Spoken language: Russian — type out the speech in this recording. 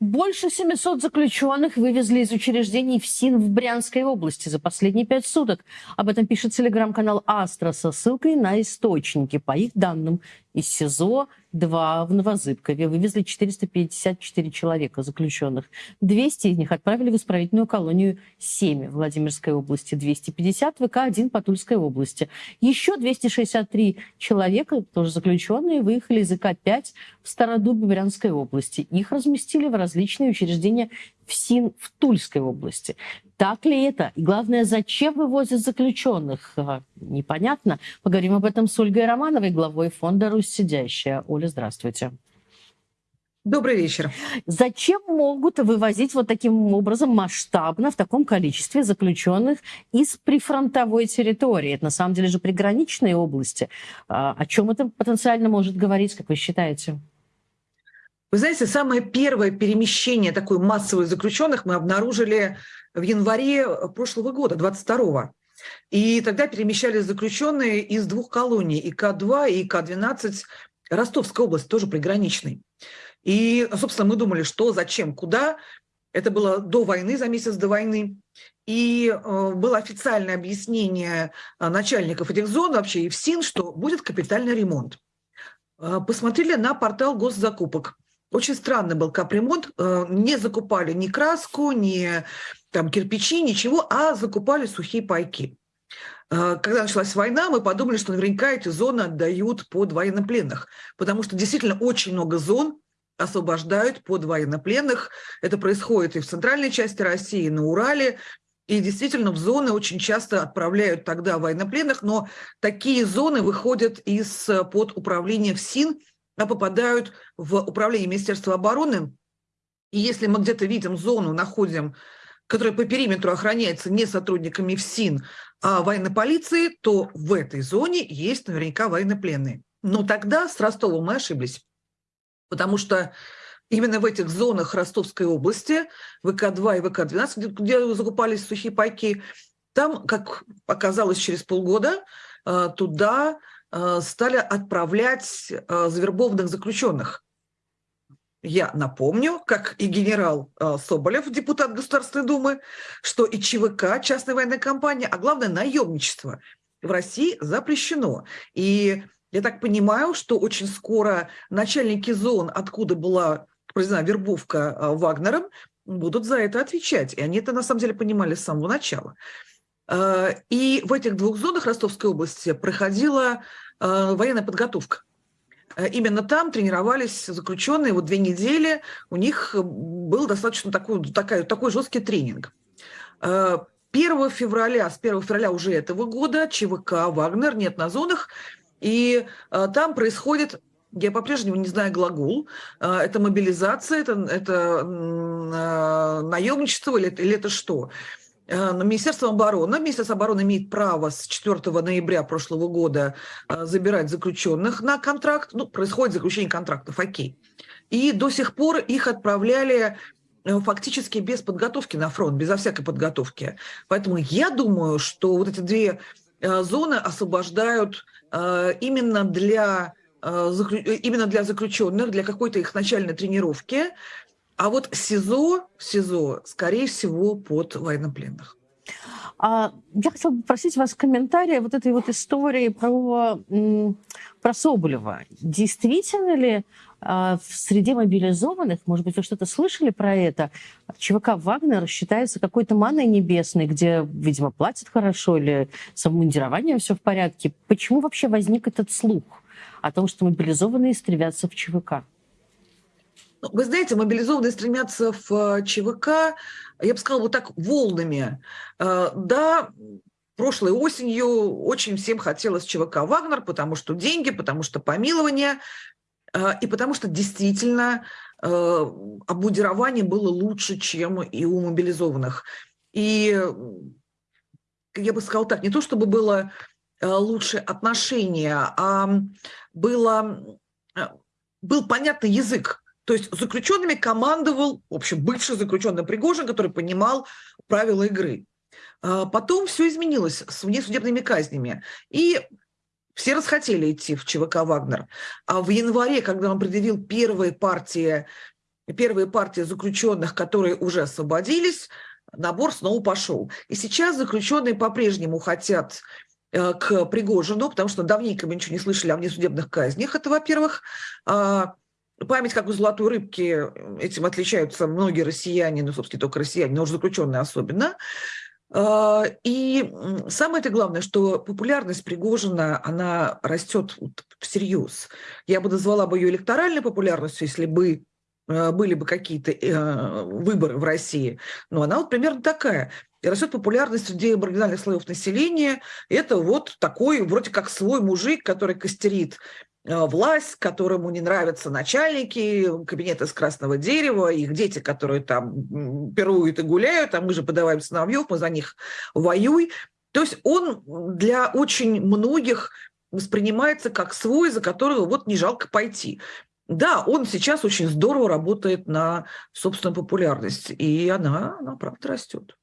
Больше 700 заключенных вывезли из учреждений в СИН в Брянской области за последние пять суток. Об этом пишет телеграм-канал «Астра» со ссылкой на источники. По их данным, из СИЗО два в Новозыбкове вывезли 454 человека заключенных. 200 из них отправили в исправительную колонию 7 в Владимирской области, 250 в ВК-1 по Тульской области. Еще 263 человека, тоже заключенные, выехали из ИК-5 в Стародубе Брянской области. Их разместили в различные учреждения в СИН в Тульской области. Так ли это? И главное, зачем вывозят заключенных? Непонятно. Поговорим об этом с Ольгой Романовой, главой фонда «Русь сидящая». Оля, здравствуйте. Добрый вечер. Зачем могут вывозить вот таким образом масштабно, в таком количестве заключенных из прифронтовой территории? Это на самом деле же приграничные области. А, о чем это потенциально может говорить, как вы считаете? Вы знаете, самое первое перемещение такой массовой заключенных мы обнаружили в январе прошлого года, 22-го. И тогда перемещались заключенные из двух колоний, ИК-2 и ИК-12 Ростовской области, тоже приграничной. И, собственно, мы думали, что, зачем, куда. Это было до войны, за месяц до войны. И э, было официальное объяснение э, начальников этих зон, вообще и в СИН, что будет капитальный ремонт. Э, посмотрели на портал госзакупок. Очень странный был капремонт. Э, не закупали ни краску, ни там, кирпичи, ничего, а закупали сухие пайки. Э, когда началась война, мы подумали, что наверняка эти зоны отдают под военнопленных, потому что действительно очень много зон освобождают под военнопленных. Это происходит и в центральной части России, и на Урале. И действительно в зоны очень часто отправляют тогда военнопленных, но такие зоны выходят из-под э, управления ФСИН, а попадают в управление Министерства обороны. И если мы где-то видим зону, находим, которая по периметру охраняется не сотрудниками ФСИН, а военной полиции, то в этой зоне есть наверняка военнопленные. Но тогда с Ростовом мы ошиблись, потому что именно в этих зонах Ростовской области, ВК-2 и ВК-12, где закупались сухие пайки, там, как оказалось через полгода, э, туда стали отправлять э, завербованных заключенных. Я напомню, как и генерал э, Соболев, депутат Государственной Думы, что и ЧВК, частная военная компания, а главное наемничество в России запрещено. И я так понимаю, что очень скоро начальники зон, откуда была произведена вербовка Вагнером, будут за это отвечать. И они это на самом деле понимали с самого начала. Э, и в этих двух зонах Ростовской области проходила э, военная подготовка. Э, именно там тренировались заключенные, вот две недели у них был достаточно такой, такой, такой жесткий тренинг. 1 февраля, с 1 февраля уже этого года ЧВК «Вагнер» нет на зонах, и там происходит я по-прежнему не знаю глагол. Это мобилизация, это, это наемничество или, или это что? Э, Министерство обороны, Министерство обороны имеет право с 4 ноября прошлого года э, забирать заключенных на контракт. Ну, происходит заключение контрактов, окей. И до сих пор их отправляли э, фактически без подготовки на фронт, безо всякой подготовки. Поэтому я думаю, что вот эти две зоны освобождают именно для именно для заключенных, для какой-то их начальной тренировки, а вот СИЗО, СИЗО, скорее всего, под военнопленных. А, я хотела бы попросить вас комментария вот этой вот истории про, про Соболева. Действительно ли а, в среде мобилизованных, может быть, вы что-то слышали про это, ЧВК «Вагнер» считается какой-то маной небесной, где, видимо, платят хорошо или с обмундированием все в порядке. Почему вообще возник этот слух о том, что мобилизованные стремятся в ЧВК? Ну, вы знаете, мобилизованные стремятся в э, ЧВК, я бы сказала, вот так волнами. Э, да, прошлой осенью очень всем хотелось ЧВК «Вагнер», потому что деньги, потому что помилование, э, и потому что действительно обмундирование было лучше, чем и у мобилизованных. И я бы сказала так, не то чтобы было лучшее отношение, а было, был понятный язык то есть заключенными командовал, в общем, бывший заключенный Пригожин, который понимал правила игры. А потом все изменилось с внесудебными казнями. И все расхотели идти в ЧВК «Вагнер». А в январе, когда он предъявил первые партии первые партии заключенных, которые уже освободились, набор снова пошел. И сейчас заключенные по-прежнему хотят э, к Пригожину, потому что давненько мы ничего не слышали о внесудебных казнях. Это, во-первых. Память как у золотой рыбки, этим отличаются многие россияне, ну, собственно, только россияне, но уже заключенные особенно. А, и самое это главное, что популярность Пригожина, она растет всерьез. Я бы назвала бы ее электоральной популярностью, если бы э, были бы какие-то э, выборы в России. Но она вот примерно такая. И растет популярность среди маргинальных слоев населения. Это вот такой вроде как свой мужик, который костерит Э, власть, которому не нравятся начальники кабинета из красного дерева, их дети, которые там пируют и гуляют, а мы же подаваем сыновьев, мы за них воюй. То есть он для очень многих воспринимается как свой, за которого вот не жалко пойти. Да, он сейчас очень здорово работает на собственную популярность, и она, она правда растет.